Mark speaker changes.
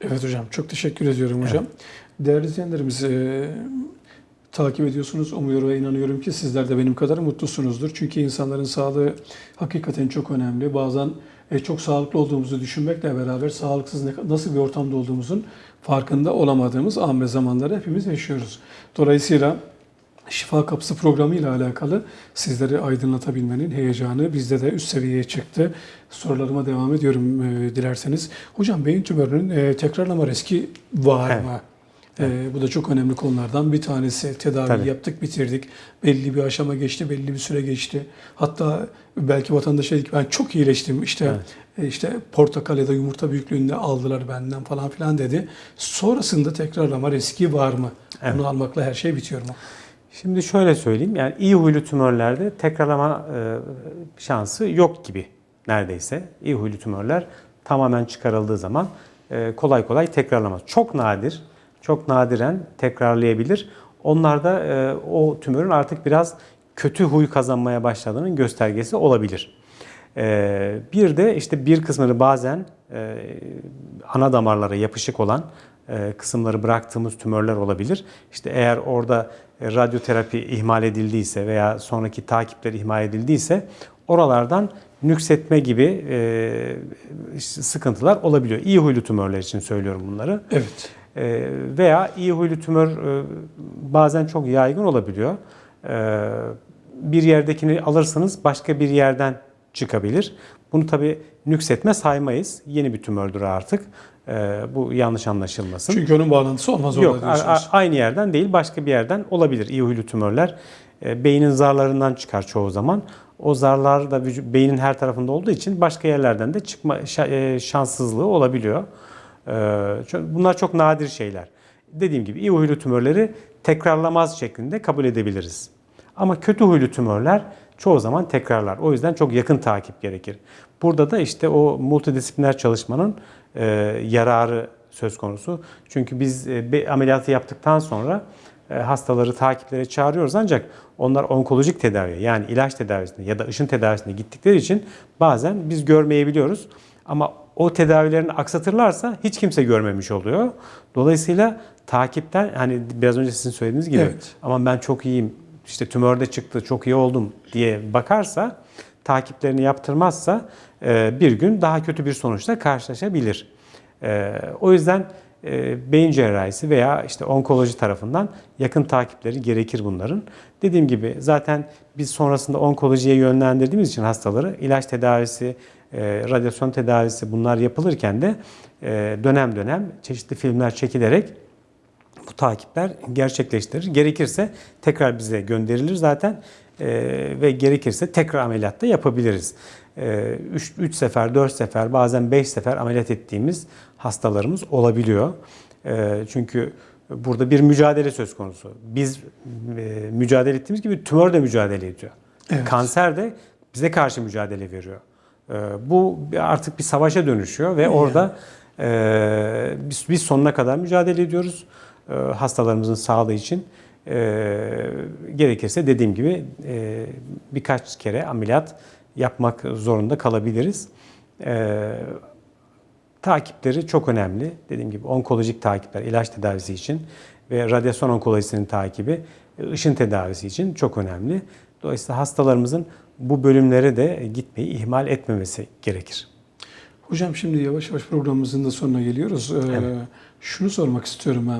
Speaker 1: Evet hocam çok teşekkür ediyorum hocam. Değerli izleyenlerimiz e, takip ediyorsunuz. Umuyorum ve inanıyorum ki sizler de benim kadar mutlusunuzdur. Çünkü insanların sağlığı hakikaten çok önemli. Bazen e, çok sağlıklı olduğumuzu düşünmekle beraber sağlıksız ne- nasıl bir ortamda olduğumuzun farkında olamadığımız an ve zamanları hepimiz yaşıyoruz. Dolayısıyla Şifa Kapısı programı ile alakalı sizleri aydınlatabilmenin heyecanı bizde de üst seviyeye çıktı. Sorularıma devam ediyorum e, dilerseniz. Hocam beyin tümörünün e, tekrarlama riski var
Speaker 2: Evet.
Speaker 1: mı? E, bu da çok önemli konulardan bir tanesi. Tedavi
Speaker 2: Tabii.
Speaker 1: yaptık, bitirdik. Belli bir aşama geçti, belli bir süre geçti. Hatta belki vatandaş dedi ki ben çok iyileştim. İşte e, işte portakal ya da yumurta büyüklüğünde aldılar benden falan filan dedi. Sonrasında tekrarlama riski var mı?
Speaker 2: Evet.
Speaker 1: Bunu almakla her şey bitiyor mu?
Speaker 2: Şimdi şöyle söyleyeyim. Yani iyi huylu tümörlerde tekrarlama e, şansı yok gibi neredeyse. İyi huylu tümörler tamamen çıkarıldığı zaman e, kolay kolay tekrarlamaz. Çok nadir, çok nadiren tekrarlayabilir. Onlarda e, o tümörün artık biraz kötü huy kazanmaya başladığının göstergesi olabilir. Bir de işte bir kısmını bazen ana damarlara yapışık olan kısımları bıraktığımız tümörler olabilir. İşte eğer orada e, radyoterapi ihmal edildiyse veya sonraki takipler ihmal edildiyse oralardan nüksetme gibi e, sıkıntılar olabiliyor. İyi huylu tümörler için söylüyorum bunları.
Speaker 1: Evet.
Speaker 2: E, veya iyi huylu tümör e, bazen çok yaygın olabiliyor. E, bir yerdekini alırsınız başka bir yerden çıkabilir. Bunu tabii nüksetme saymayız. Yeni bir tümördür artık. E, bu yanlış anlaşılmasın.
Speaker 1: Çünkü onun bağlantısı olmaz
Speaker 2: Yok,
Speaker 1: orada diyorsunuz.
Speaker 2: aynı yerden değil, başka bir yerden olabilir. İyi huylu tümörler e, beynin zarlarından çıkar çoğu zaman. O zarlar da vücu- beynin her tarafında olduğu için başka yerlerden de çıkma e, şanssızlığı olabiliyor. E, ço- Bunlar çok nadir şeyler. Dediğim gibi iyi huylu tümörleri tekrarlamaz şeklinde kabul edebiliriz. Ama kötü huylu tümörler çoğu zaman tekrarlar. O yüzden çok yakın takip gerekir. Burada da işte o multidisipliner çalışmanın e, yararı söz konusu. Çünkü biz e, ameliyatı yaptıktan sonra e, hastaları takiplere çağırıyoruz ancak onlar onkolojik tedaviye yani ilaç tedavisine ya da ışın tedavisine gittikleri için bazen biz görmeyebiliyoruz. Ama o tedavilerini aksatırlarsa hiç kimse görmemiş oluyor. Dolayısıyla takipten hani biraz önce sizin söylediğiniz gibi
Speaker 1: Evet.
Speaker 2: ama ben çok iyiyim işte tümör de çıktı çok iyi oldum diye bakarsa takiplerini yaptırmazsa e, bir gün daha kötü bir sonuçla karşılaşabilir. E, O yüzden e, beyin cerrahisi veya işte onkoloji tarafından yakın takipleri gerekir bunların. Dediğim gibi zaten biz sonrasında onkolojiye yönlendirdiğimiz için hastaları ilaç tedavisi, radyasyon tedavisi bunlar yapılırken de dönem dönem çeşitli filmler çekilerek bu takipler gerçekleştirir. Gerekirse tekrar bize gönderilir zaten Ee, ve gerekirse tekrar ameliyat da yapabiliriz. 3 sefer, 4 sefer, bazen 5 sefer ameliyat ettiğimiz hastalarımız olabiliyor. Ee, çünkü burada bir mücadele söz konusu. Biz e, mücadele ettiğimiz gibi tümör de mücadele ediyor.
Speaker 1: Evet.
Speaker 2: Kanser de bize karşı mücadele veriyor. Ee, bu artık bir savaşa dönüşüyor ve orada e, biz, biz sonuna kadar mücadele ediyoruz e, hastalarımızın sağlığı için. E, gerekirse dediğim gibi e, birkaç kere ameliyat yapmak zorunda kalabiliriz. E, takipleri çok önemli. Dediğim gibi onkolojik takipler, ilaç tedavisi için ve radyasyon onkolojisinin takibi, e, ışın tedavisi için çok önemli. Dolayısıyla hastalarımızın bu bölümlere de gitmeyi ihmal etmemesi gerekir.
Speaker 1: Hocam şimdi yavaş yavaş programımızın da sonuna geliyoruz. Ee,
Speaker 2: Evet.
Speaker 1: Şunu sormak istiyorum ben.